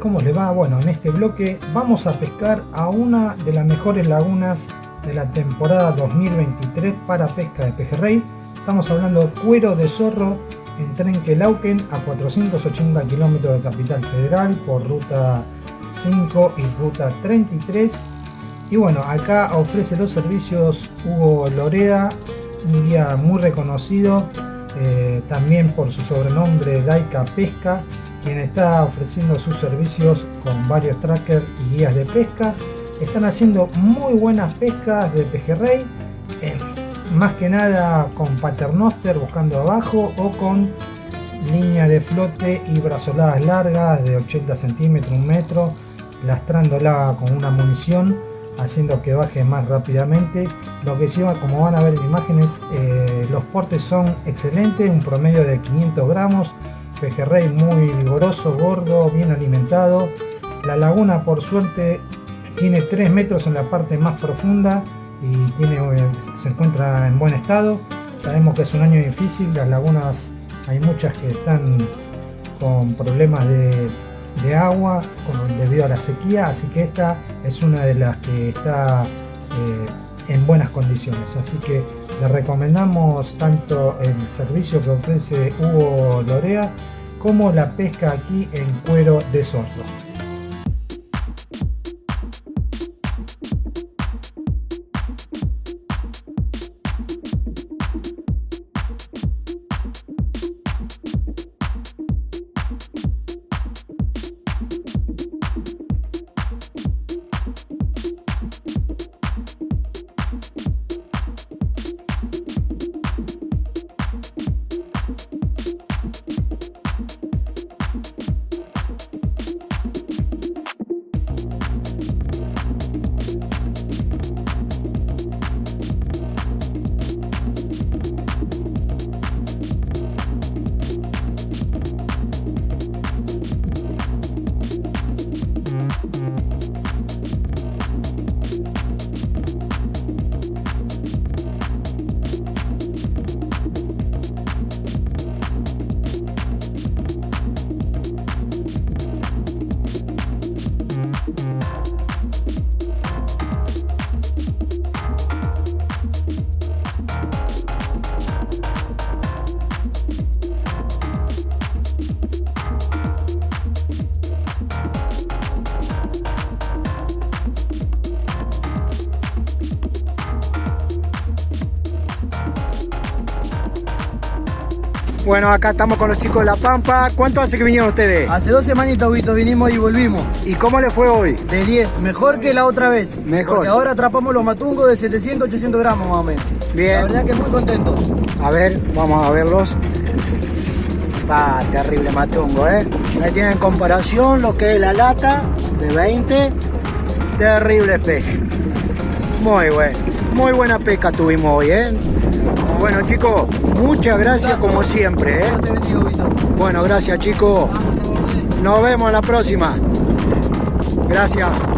¿cómo le va? Bueno, en este bloque vamos a pescar a una de las mejores lagunas de la temporada 2023 para pesca de pejerrey. Estamos hablando Cuero de Zorro en Trenquelauquen a 480 kilómetros de Capital Federal por ruta 5 y ruta 33. Y bueno, acá ofrece los servicios Hugo Loreda, un guía muy reconocido, eh, también por su sobrenombre Daika Pesca, quien está ofreciendo sus servicios con varios trackers y guías de pesca. Están haciendo muy buenas pescas de pejerrey, más que nada con paternoster buscando abajo o con línea de flote y brazoladas largas de 80 centímetros, un metro, lastrándola con una munición haciendo que baje más rápidamente. Lo que sí, como van a ver en imágenes, eh, los portes son excelentes, un promedio de 500 gramos, pejerrey muy vigoroso, gordo, bien alimentado. La laguna por suerte tiene 3 metros en la parte más profunda y tiene, eh, se encuentra en buen estado. Sabemos que es un año difícil, las lagunas hay muchas que están con problemas de de agua debido a la sequía, así que esta es una de las que está eh, en buenas condiciones. Así que le recomendamos tanto el servicio que ofrece Hugo Lorea como la pesca aquí en cuero de sordo. Bueno, acá estamos con los chicos de La Pampa. ¿Cuánto hace que vinieron ustedes? Hace dos semanitas, Vito, vinimos y volvimos. ¿Y cómo le fue hoy? De 10, mejor que la otra vez. Mejor. Porque ahora atrapamos los matungos de 700, 800 gramos más o menos. Bien. La verdad que muy contento. A ver, vamos a verlos. Va, terrible matungo, ¿eh? Ahí tienen en comparación lo que es la lata de 20. Terrible pez. Muy bueno. Muy buena pesca tuvimos hoy, ¿eh? Bueno, chicos, muchas gracias como siempre, ¿eh? Bueno, gracias, chicos. Nos vemos la próxima. Gracias.